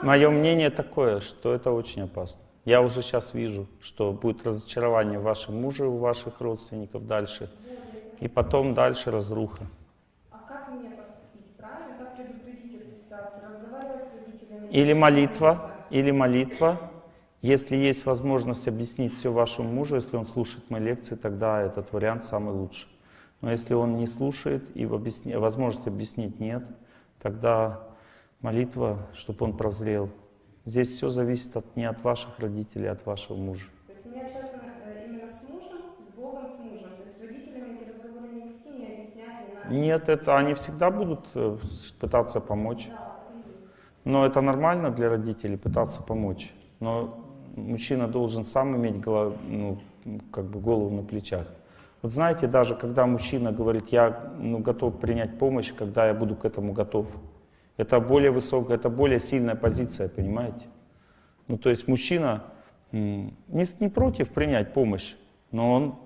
Мое мнение такое, что это очень опасно. Я уже сейчас вижу, что будет разочарование в вашем муже, у ваших родственников дальше. И потом дальше разруха. А как мне поступить, правильно? Как предупредить эту ситуацию? Разговаривать с родителями? Или молитва, или молитва. Если есть возможность объяснить все вашему мужу, если он слушает мои лекции, тогда этот вариант самый лучший. Но если он не слушает и в объясне- возможности объяснить нет, тогда молитва, чтобы он прозрел. Здесь все зависит от, не от ваших родителей, а от вашего мужа. То есть мне общаться э, именно с мужем, с Богом, с мужем. То есть с родителями эти разговоры не вести, не объяснять, не надо. Нет, это они всегда будут э, пытаться помочь. Да. Но это нормально для родителей пытаться помочь. Но мужчина должен сам иметь голов- ну, как бы голову на плечах. Вот знаете, даже когда мужчина говорит, я ну, готов принять помощь, когда я буду к этому готов, это более высокая, это более сильная позиция, понимаете? Ну, то есть мужчина не, не против принять помощь, но он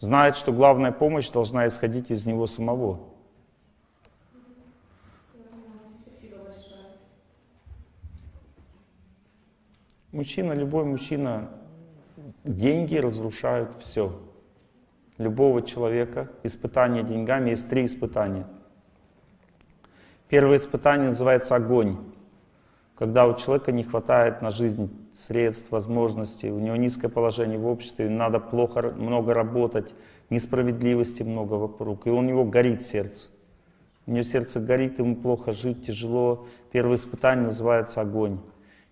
знает, что главная помощь должна исходить из него самого. Мужчина, любой мужчина, деньги разрушают все. Любого человека, испытание деньгами, есть три испытания. Первое испытание называется огонь. Когда у человека не хватает на жизнь средств, возможностей, у него низкое положение в обществе, надо плохо, много работать, несправедливости много вокруг, и у него горит сердце. У него сердце горит, ему плохо жить, тяжело. Первое испытание называется огонь.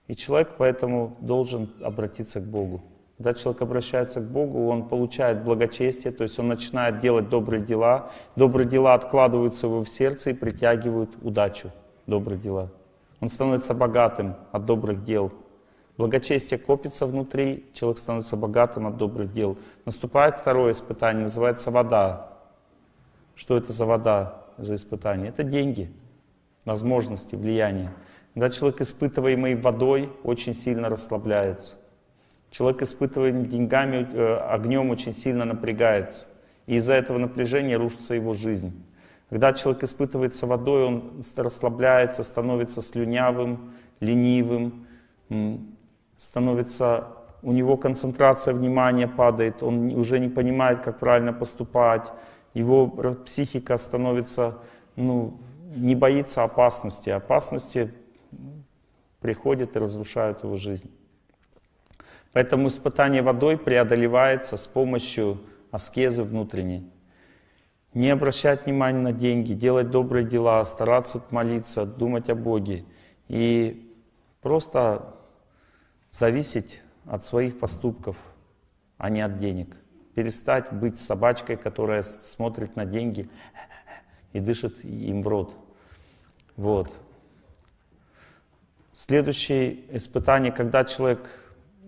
И человек поэтому должен обратиться к Богу. Когда человек обращается к Богу, он получает благочестие, то есть он начинает делать добрые дела. Добрые дела откладываются его в сердце и притягивают удачу. Добрые дела. Он становится богатым от добрых дел. Благочестие копится внутри, человек становится богатым от добрых дел. Наступает второе испытание, называется вода. Что это за вода, за испытание? Это деньги, возможности, влияние. Когда человек, испытываемый водой, очень сильно расслабляется. Человек, испытываемый деньгами, э, огнем, очень сильно напрягается. И из-за этого напряжения рушится его жизнь. Когда человек испытывается водой, он расслабляется, становится слюнявым, ленивым, становится, у него концентрация внимания падает, он уже не понимает, как правильно поступать, его психика становится, ну, не боится опасности. Опасности приходят и разрушают его жизнь. Поэтому испытание водой преодолевается с помощью аскезы внутренней. Не обращать внимания на деньги, делать добрые дела, стараться молиться, думать о Боге. И просто зависеть от своих поступков, а не от денег. Перестать быть собачкой, которая смотрит на деньги и дышит им в рот. Вот. Следующее испытание, когда человек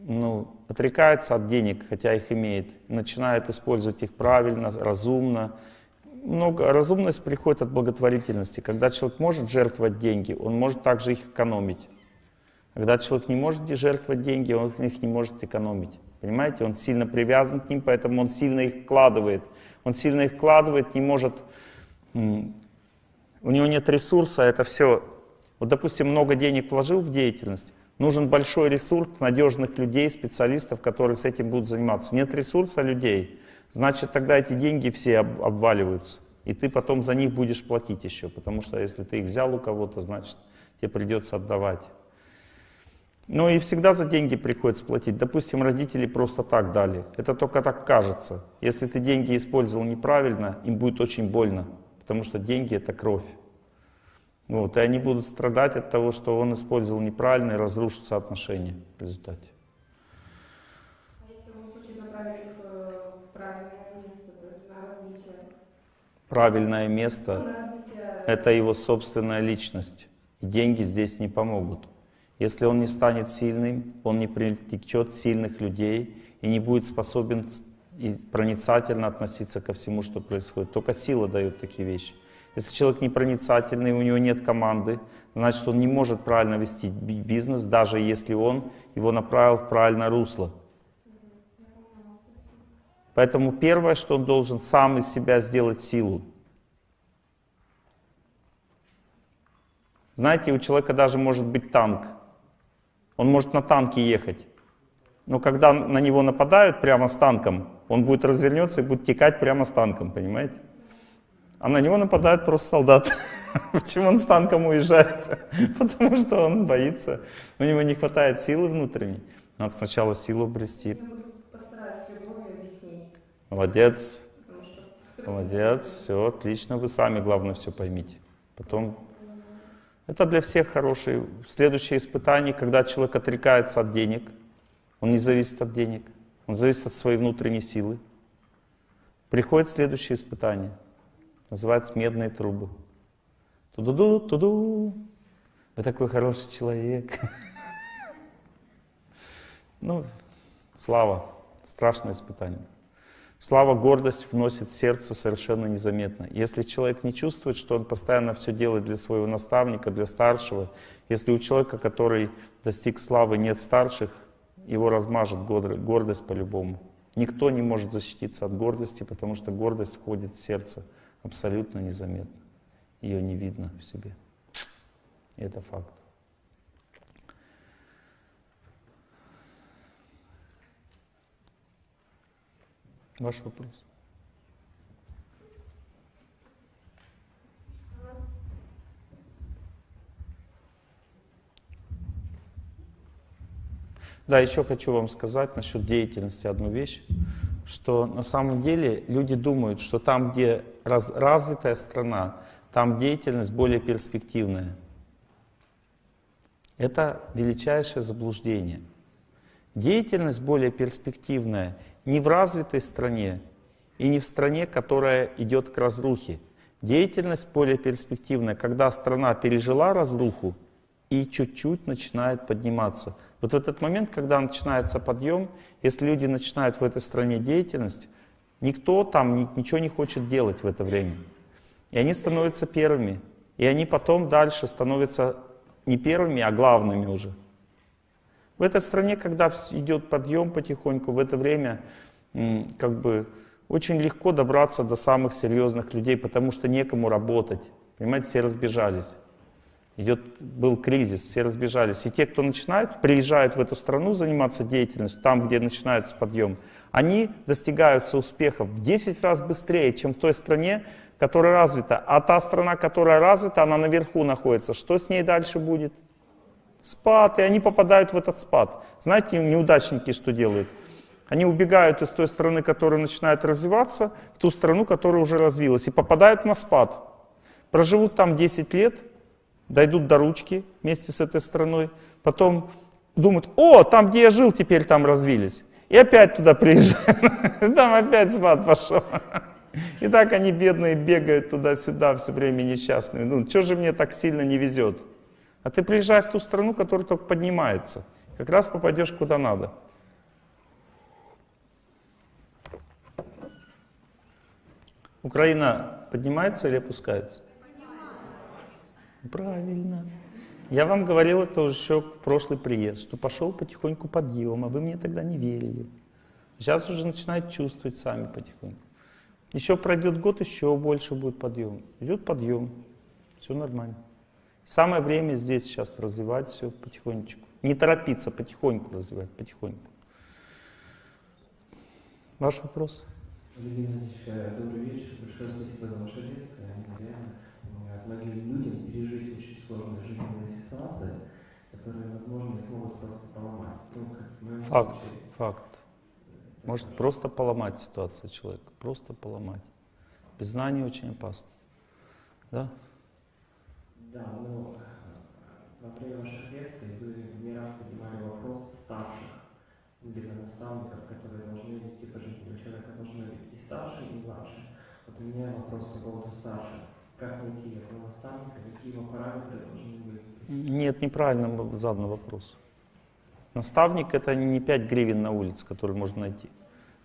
ну, отрекается от денег, хотя их имеет, начинает использовать их правильно, разумно. Много, разумность приходит от благотворительности. Когда человек может жертвовать деньги, он может также их экономить. Когда человек не может жертвовать деньги, он их не может экономить. Понимаете, он сильно привязан к ним, поэтому он сильно их вкладывает. Он сильно их вкладывает, не может... У него нет ресурса, это все... Вот, допустим, много денег вложил в деятельность, нужен большой ресурс надежных людей, специалистов, которые с этим будут заниматься. Нет ресурса людей, значит, тогда эти деньги все об, обваливаются. И ты потом за них будешь платить еще, потому что если ты их взял у кого-то, значит, тебе придется отдавать. Ну и всегда за деньги приходится платить. Допустим, родители просто так дали. Это только так кажется. Если ты деньги использовал неправильно, им будет очень больно, потому что деньги — это кровь. Вот, и они будут страдать от того, что он использовал неправильно и разрушатся отношения в результате. А если он хочет направить их э, в правильное место, то есть на развитие? Правильное место на развитие — это его собственная личность. И деньги здесь не помогут. Если он не станет сильным, он не привлечет сильных людей и не будет способен и проницательно относиться ко всему, что происходит. Только сила дает такие вещи. Если человек непроницательный, у него нет команды, значит, он не может правильно вести бизнес, даже если он его направил в правильное русло. Поэтому первое, что он должен сам из себя сделать силу. Знаете, у человека даже может быть танк. Он может на танке ехать. Но когда на него нападают прямо с танком, он будет развернется и будет текать прямо с танком, понимаете? А на него нападают просто солдаты. (laughs) Почему он с танком уезжает? (laughs) Потому что он боится. У него не хватает силы внутренней. Надо сначала силу обрести. Молодец, молодец, все отлично. Вы сами, главное, все поймите. Потом это для всех хорошее. Следующее испытание, когда человек отрекается от денег, он не зависит от денег, он зависит от своей внутренней силы. Приходит следующее испытание, называется медные трубы. Туду-ду, туду. Вы такой хороший человек. (laughs) Ну, слава, страшное испытание. Слава, гордость вносит в сердце совершенно незаметно. Если человек не чувствует, что он постоянно все делает для своего наставника, для старшего, если у человека, который достиг славы, нет старших, его размажет гордость по-любому. Никто не может защититься от гордости, потому что гордость входит в сердце абсолютно незаметно. Ее не видно в себе. И это факт. Ваш вопрос. Да, еще хочу вам сказать насчет деятельности одну вещь, что на самом деле люди думают, что там, где раз, развитая страна, там деятельность более перспективная. Это величайшее заблуждение. Деятельность более перспективная не в развитой стране и не в стране, которая идет к разрухе. Деятельность более перспективная, когда страна пережила разруху и чуть-чуть начинает подниматься. Вот этот момент, когда начинается подъем, если люди начинают в этой стране деятельность, никто там ничего не хочет делать в это время. И они становятся первыми. И они потом дальше становятся не первыми, а главными уже. В этой стране, когда идет подъем потихоньку, в это время как бы очень легко добраться до самых серьезных людей, потому что некому работать. Понимаете, все разбежались. Идет, был кризис, все разбежались. И те, кто начинают, приезжают в эту страну заниматься деятельностью, там, где начинается подъем, они достигаются успехов в 10 раз быстрее, чем в той стране, которая развита. А та страна, которая развита, она наверху находится. Что с ней дальше будет? Спад, и они попадают в этот спад. Знаете, неудачники что делают? Они убегают из той страны, которая начинает развиваться, в ту страну, которая уже развилась, и попадают на спад. Проживут там 10 лет, дойдут до ручки вместе с этой страной, потом думают, о, там, где я жил, теперь там развились. И опять туда приезжают, (laughs) там опять спад пошел. И так они бедные бегают туда-сюда все время несчастные. Ну, что же мне так сильно не везет? А ты приезжай в ту страну, которая только поднимается. Как раз попадешь куда надо. Украина поднимается или опускается? Правильно. Я вам говорил это уже еще в прошлый приезд, что пошел потихоньку подъем, а вы мне тогда не верили. Сейчас уже начинают чувствовать сами потихоньку. Еще пройдет год, еще больше будет подъем. Идет подъем, все нормально. Самое время здесь сейчас развивать все потихонечку. Не торопиться, потихоньку развивать, потихоньку. Ваш вопрос? Э, добрый вечер. Большое спасибо за ваши лекции. Помогают многим людям пережить очень сложные жизненные ситуации, которые, возможно, их могут просто поломать. Ну, как Факт, случае. факт. Может просто поломать ситуацию человека, просто поломать. Без знаний очень опасно. Да? Да, но э, во время ваших лекций вы не раз поднимали вопрос старших, либо наставников, которые должны вести по жизни. У человека должны быть и старшие, и младшие. Вот у меня вопрос по поводу старших. Как найти этого наставника, какие его параметры должны быть? Нет, неправильно задан вопрос. Наставник это не 5 гривен на улице, которые можно найти.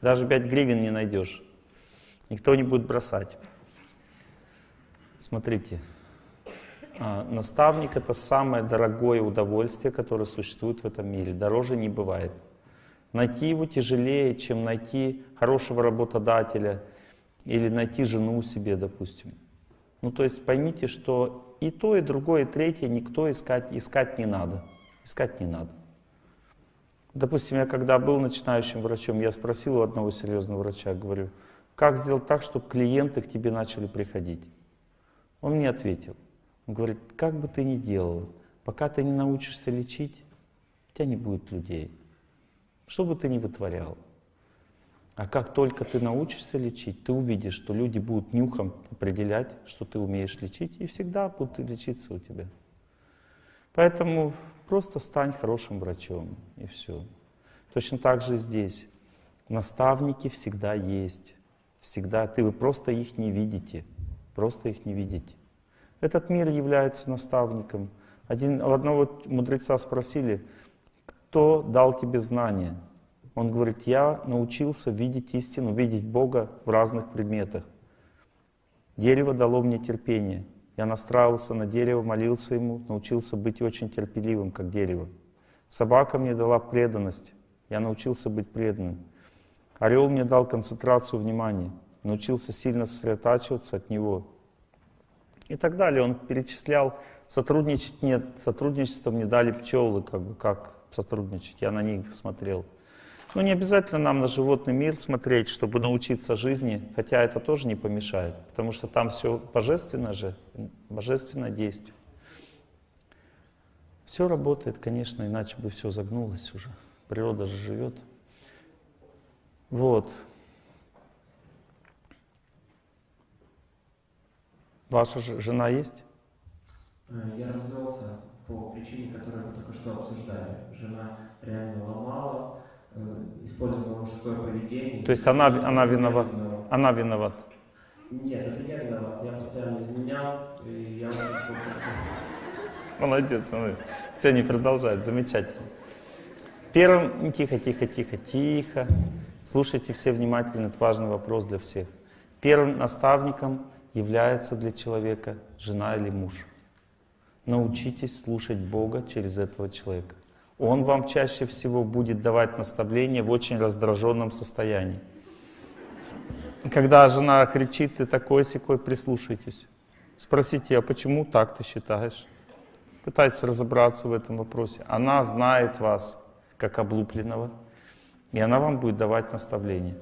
Даже 5 гривен не найдешь. Никто не будет бросать. Смотрите, а, наставник это самое дорогое удовольствие, которое существует в этом мире. Дороже не бывает. Найти его тяжелее, чем найти хорошего работодателя или найти жену себе, допустим. Ну, то есть поймите, что и то, и другое, и третье никто искать, искать не надо. Искать не надо. Допустим, я когда был начинающим врачом, я спросил у одного серьезного врача, говорю, как сделать так, чтобы клиенты к тебе начали приходить? Он мне ответил, он говорит, как бы ты ни делал, пока ты не научишься лечить, у тебя не будет людей. Что бы ты ни вытворял. А как только ты научишься лечить, ты увидишь, что люди будут нюхом определять, что ты умеешь лечить, и всегда будут лечиться у тебя. Поэтому просто стань хорошим врачом, и все. Точно так же здесь. Наставники всегда есть. Всегда. Ты вы просто их не видите. Просто их не видите. Этот мир является наставником. Один, одного мудреца спросили, кто дал тебе знания? Он говорит, я научился видеть истину, видеть Бога в разных предметах. Дерево дало мне терпение. Я настраивался на дерево, молился ему, научился быть очень терпеливым, как дерево. Собака мне дала преданность. Я научился быть преданным. Орел мне дал концентрацию внимания. Научился сильно сосредотачиваться от него. И так далее. Он перечислял. Сотрудничать нет. Сотрудничество мне дали пчелы, как бы как сотрудничать. Я на них смотрел. Но не обязательно нам на животный мир смотреть, чтобы научиться жизни, хотя это тоже не помешает, потому что там все божественно же, божественное действие. Все работает, конечно, иначе бы все загнулось уже. Природа же живет. Вот. Ваша жена есть? Э, Я развелся по причине, которую мы только что обсуждали. Жена реально ломала, использовала мужское поведение. То есть она, она виновата? виноват. Она виновата. Нет, это я виноват. Я постоянно изменял, и я плохо Молодец, молодец. Все, не продолжать, замечательно. Первым, тихо, тихо, тихо, тихо. Слушайте все внимательно, это важный вопрос для всех. Первым наставником является для человека жена или муж. Научитесь слушать Бога через этого человека. Он вам чаще всего будет давать наставления в очень раздраженном состоянии. Когда жена кричит, ты такой секой, прислушайтесь. Спросите, а почему так ты считаешь? Пытайтесь разобраться в этом вопросе. Она знает вас как облупленного, и она вам будет давать наставления.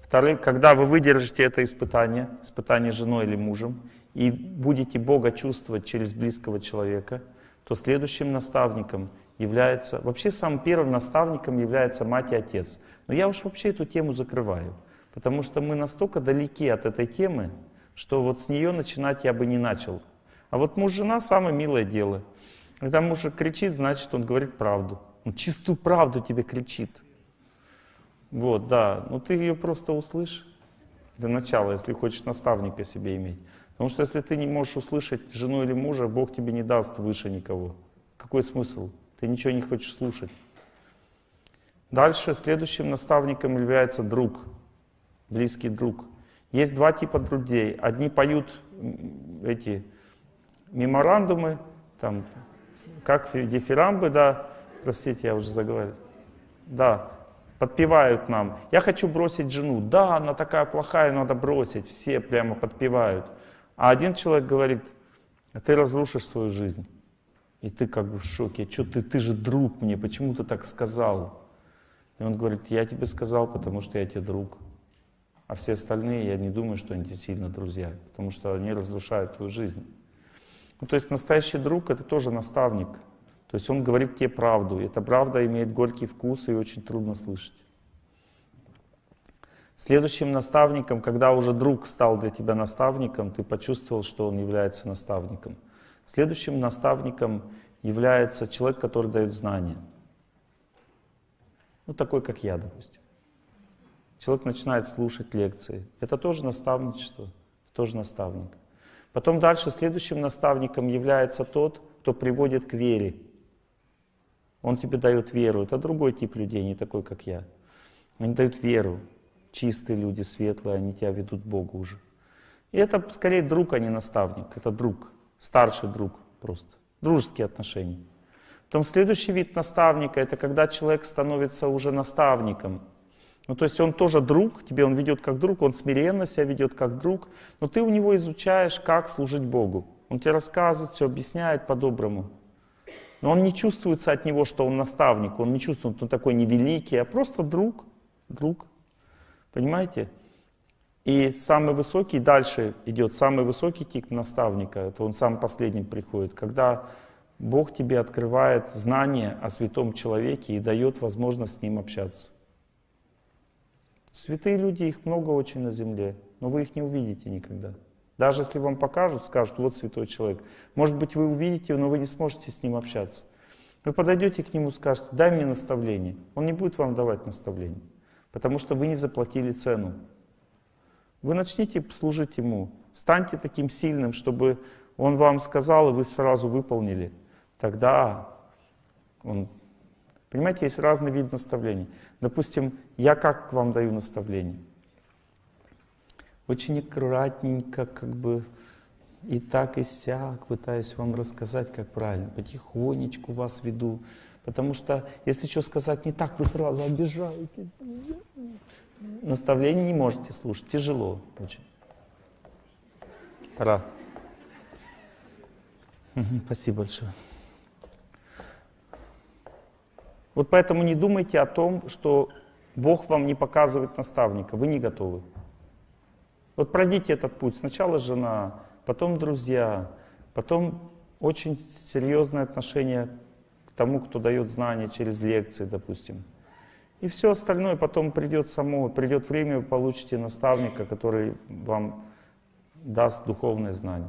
Второе, когда вы выдержите это испытание, испытание женой или мужем, и будете Бога чувствовать через близкого человека, то следующим наставником является, вообще самым первым наставником является мать и отец. Но я уж вообще эту тему закрываю, потому что мы настолько далеки от этой темы, что вот с нее начинать я бы не начал. А вот муж-жена самое милое дело. Когда муж кричит, значит он говорит правду. Он чистую правду тебе кричит. Вот, да. Ну ты ее просто услышь. Для начала, если хочешь наставника себе иметь. Потому что если ты не можешь услышать жену или мужа, Бог тебе не даст выше никого. Какой смысл? Ты ничего не хочешь слушать. Дальше следующим наставником является друг, близкий друг. Есть два типа друзей. Одни поют эти меморандумы, там, как дифирамбы, да, простите, я уже заговорил. Да, подпевают нам. Я хочу бросить жену. Да, она такая плохая, надо бросить. Все прямо подпевают. А один человек говорит, «А ты разрушишь свою жизнь. И ты как бы в шоке. Что ты, ты же друг мне, почему ты так сказал? И он говорит, я тебе сказал, потому что я тебе друг. А все остальные, я не думаю, что они сильно друзья, потому что они разрушают твою жизнь. Ну, то есть настоящий друг — это тоже наставник. То есть он говорит тебе правду. И эта правда имеет горький вкус и очень трудно слышать. Следующим наставником, когда уже друг стал для тебя наставником, ты почувствовал, что он является наставником. Следующим наставником является человек, который дает знания. Ну, такой, как я, допустим. Человек начинает слушать лекции. Это тоже наставничество, тоже наставник. Потом дальше следующим наставником является тот, кто приводит к вере. Он тебе дает веру. Это другой тип людей, не такой, как я. Они дают веру. Чистые люди, светлые, они тебя ведут к Богу уже. И это скорее друг, а не наставник. Это друг, старший друг просто. Дружеские отношения. Потом следующий вид наставника, это когда человек становится уже наставником. Ну, то есть он тоже друг, тебе он ведет как друг, он смиренно себя ведет как друг, но ты у него изучаешь, как служить Богу. Он тебе рассказывает, все объясняет по-доброму. Но он не чувствуется от него, что он наставник, он не чувствует, что он такой невеликий, а просто друг, друг. Понимаете? И самый высокий, дальше идет самый высокий тип наставника, это он сам последним приходит, когда Бог тебе открывает знание о святом человеке и дает возможность с ним общаться. Святые люди, их много очень на земле, но вы их не увидите никогда. Даже если вам покажут, скажут, вот святой человек. Может быть, вы увидите, но вы не сможете с ним общаться. Вы подойдете к нему скажете, дай мне наставление. Он не будет вам давать наставление, потому что вы не заплатили цену. Вы начните служить ему, станьте таким сильным, чтобы он вам сказал, и вы сразу выполнили. Тогда он Понимаете, есть разный вид наставлений. Допустим, я как вам даю наставление? Очень аккуратненько, как бы и так, и сяк пытаюсь вам рассказать, как правильно. Потихонечку вас веду. Потому что, если что сказать не так, вы сразу обижаетесь. Наставление не можете слушать. Тяжело очень. Пора. Спасибо большое. Вот поэтому не думайте о том, что Бог вам не показывает наставника, вы не готовы. Вот пройдите этот путь. Сначала жена, потом друзья, потом очень серьезное отношение к тому, кто дает знания через лекции, допустим. И все остальное потом придет само, придет время, вы получите наставника, который вам даст духовное знание.